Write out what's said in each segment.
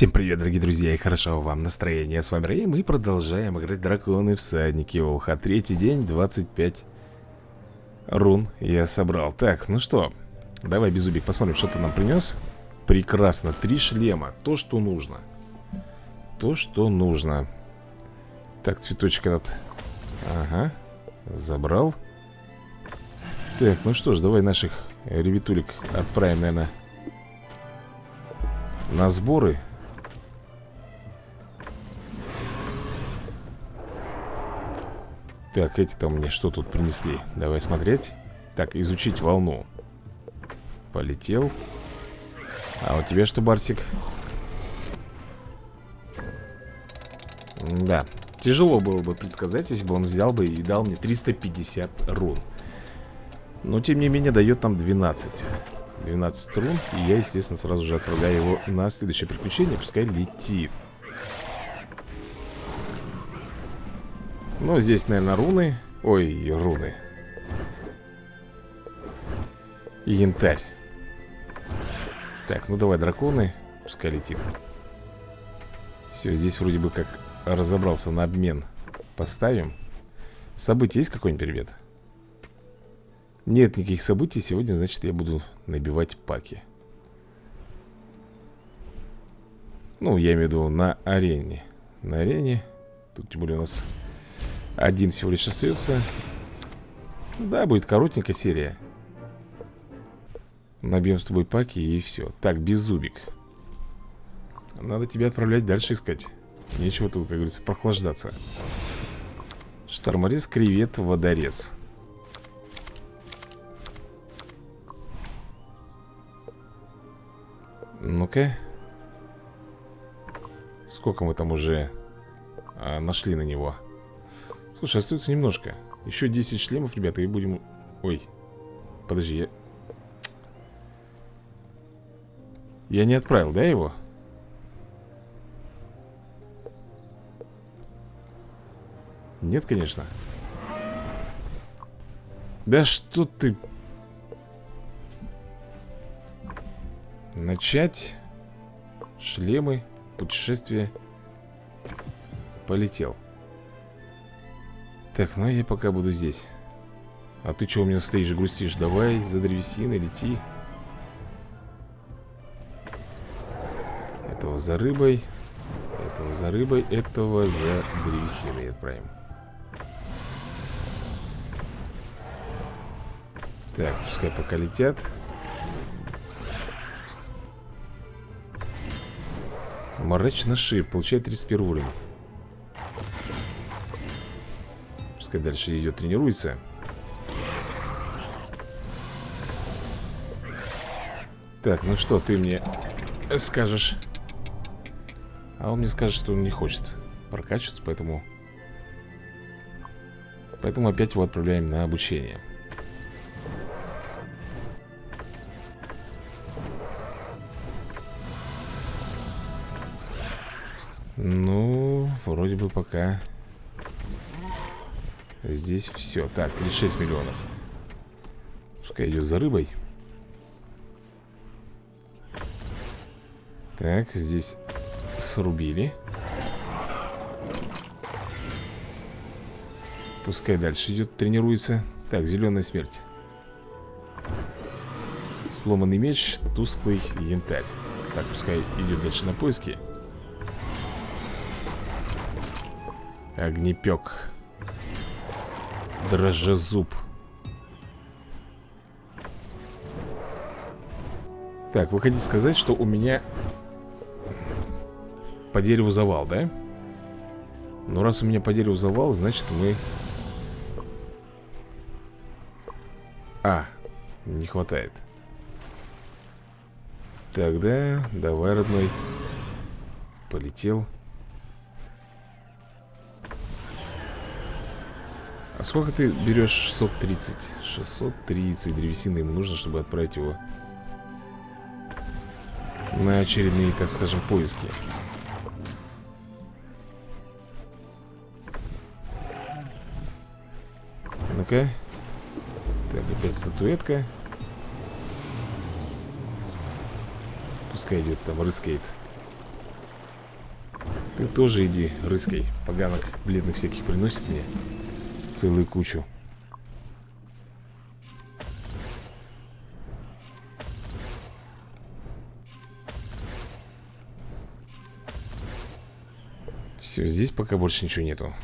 Всем привет, дорогие друзья, и хорошего вам настроения. С вами Рэй, мы продолжаем играть Драконы Всадники Волха Третий день, 25 рун я собрал. Так, ну что, давай, Безубик, посмотрим, что ты нам принес Прекрасно, три шлема, то, что нужно. То, что нужно. Так, цветочек этот. Ага, забрал. Так, ну что ж, давай наших ребятулек отправим, наверное на сборы Так, эти-то мне что тут принесли? Давай смотреть. Так, изучить волну. Полетел. А у тебя что, Барсик? Да, тяжело было бы предсказать, если бы он взял бы и дал мне 350 рун. Но, тем не менее, дает нам 12 12 рун И я, естественно, сразу же отправляю его на следующее приключение Пускай летит Ну, здесь, наверное, руны. Ой, руны. И янтарь. Так, ну давай, драконы Пускай летит. Все, здесь вроде бы как разобрался на обмен. Поставим. События есть какой-нибудь перевет? Нет никаких событий. Сегодня, значит, я буду набивать паки. Ну, я имею в виду на арене. На арене. Тут тем более у нас один всего лишь остается. Да, будет коротенькая серия. Набьем с тобой паки и все Так, беззубик Надо тебя отправлять дальше искать. Нечего тут, как говорится, прохлаждаться. Шторморез, кревет, водорез. Ну-ка. Сколько мы там уже а, нашли на него? Слушай, остается немножко. Еще 10 шлемов, ребята, и будем... Ой, подожди, я... Я не отправил, да, его? Нет, конечно. Да что ты... Начать. Шлемы. Путешествие. Полетел так, ну я пока буду здесь. А ты что у меня стоишь, грустишь? Давай за древесиной лети. Этого за рыбой Этого за рыбой Этого за древесиной отправим. Так, пускай пока летят. Мрачный шип, получает 31 уровень Пускай дальше идет тренируется Так, ну что ты мне скажешь? А он мне скажет, что он не хочет прокачиваться, поэтому... Поэтому опять его отправляем на обучение. Ну, вроде бы пока Здесь все. Так, 36 миллионов. Пускай идет за рыбой. Так, здесь срубили. Пускай дальше идет, тренируется. Так, зеленая смерть. Сломанный меч, тусклый янтарь. Так, пускай идет дальше на поиски. Огнепек. Дрожжезуб. Так, вы хотите сказать, что у меня По дереву завал, да? Ну, раз у меня по дереву завал, значит мы А, не хватает. Тогда давай, родной. Полетел А сколько ты берешь 630? 630 древесины ему нужно, чтобы отправить его на очередные, так скажем, поиски. Ну-ка. Так, опять статуэтка. Пускай идет там, рыскает. Ты тоже иди, рыской Поганок бледных всяких приносит мне Целую кучу Все, здесь пока больше ничего нету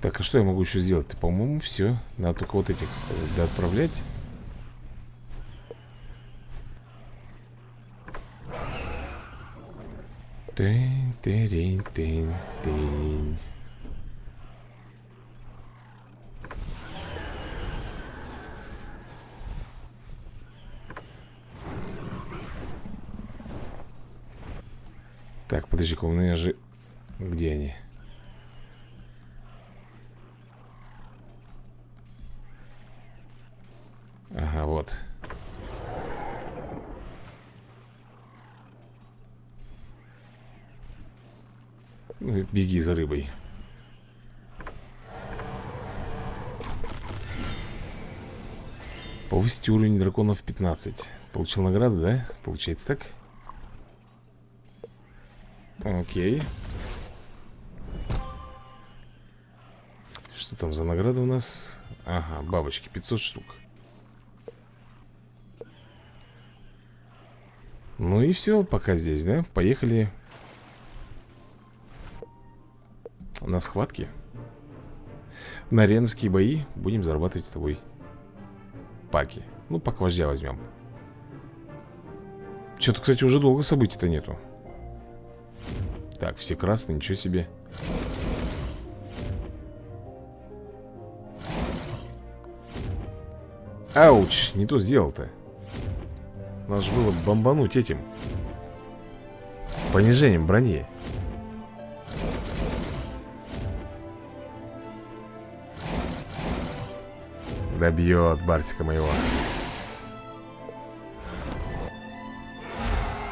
Так, а что я могу еще сделать? По-моему, все. Надо только вот этих э, да, отправлять. Тынь, тынь, тынь, тынь. Так, подожди-ка, у меня же... Где они? Ага, вот ну, Беги за рыбой Повысить уровень драконов 15 Получил награду, да? Получается так? Окей Что там за награда у нас? Ага, бабочки, 500 штук Ну и все, пока здесь, да? Поехали на схватки. На ареновские бои будем зарабатывать с тобой паки. Ну, пак вождя возьмем. Что-то, кстати, уже долго событий-то нету. Так, все красные, ничего себе. Ауч, не то сделал-то. Надо же было бомбануть этим Понижением брони Добьет Барсика моего.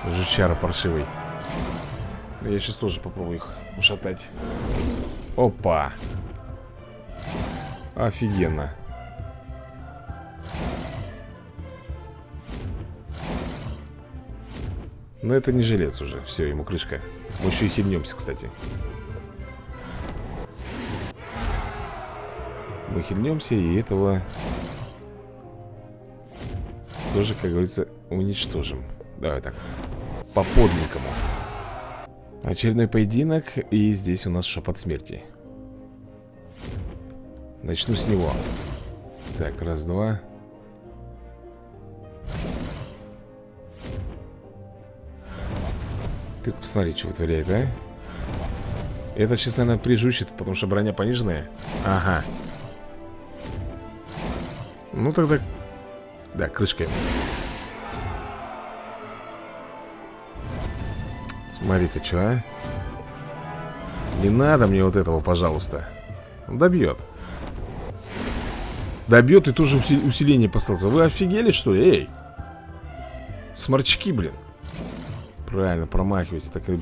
Жучара паршивый. Я сейчас тоже попробую их ушатать. Опа. Офигенно. Но это не жилец уже, все, ему крышка. Мы еще и хильнемся, кстати Мы и этого Тоже, как говорится, уничтожим. Давай так По подненькому Очередной поединок И здесь у нас шепот смерти. Начну с него. Так, раз-два Ты посмотри, что вытворяет, а? Это сейчас, наверное, прижучит, потому что броня пониженная. Ага Ну тогда... Да, крышка Смотри-ка, что, а? Не надо мне вот этого, пожалуйста Добьет Добьет и тоже усиление послался Вы офигели, что ли? Эй Сморчки, блин Правильно, промахивайся, так и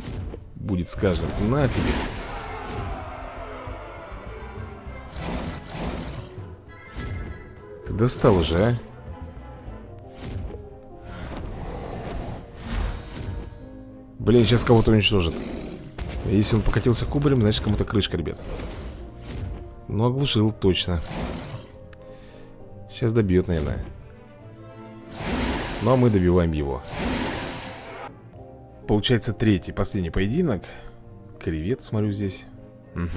будет с каждым. На тебе. Достал уже, а? Блин, сейчас кого-то уничтожит. Если он покатился кубарем, значит кому-то крышка, ребят. Ну, оглушил, точно. Сейчас добьет, наверное. Ну, а мы добиваем его. Получается третий, последний поединок Кревет, смотрю здесь угу.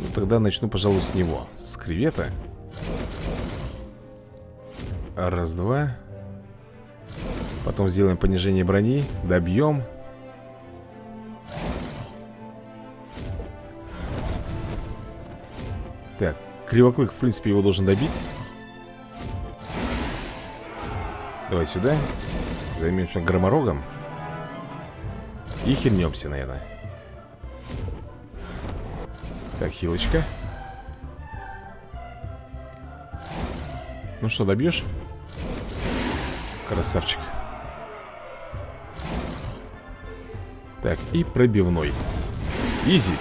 Ну тогда начну, пожалуй, с него С кревета. Раз, два. Потом сделаем понижение брони Добьем. Так, Кривоклык, в принципе, его должен добить. Давай сюда. Займемся громорогом. И хильнемся, наверное Так, хилочка. Ну что, добьешь? Красавчик. Так, и пробивной. Изи.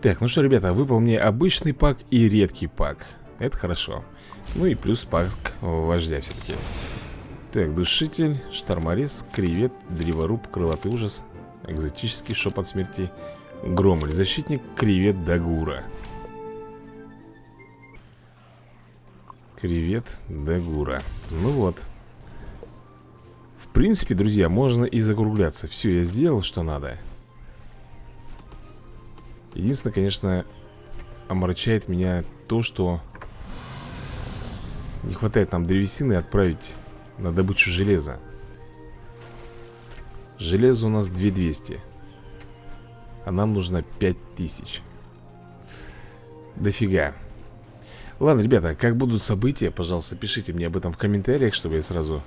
Так, ну что, ребята, выпал мне обычный пак и редкий пак. Это хорошо. Ну и плюс пак вождя все-таки Так, душитель, шторморез, кревет, древоруб, крылатый ужас Экзотический шепот смерти Громоль, защитник, кревет, дагура Кревет, дагура Ну вот. В принципе, друзья, можно и закругляться. Все, я сделал, что надо. Единственное, конечно, омрачает меня то, что не хватает нам древесины отправить на добычу железа. Железо у нас 2200. А нам нужно 5000. Дофига. Ладно, ребята, как будут события, пожалуйста, пишите мне об этом в комментариях, чтобы я сразу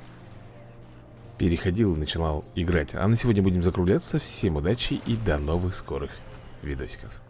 переходил и начинал играть. А на сегодня будем закругляться. Всем удачи и до новых скорых видосиков.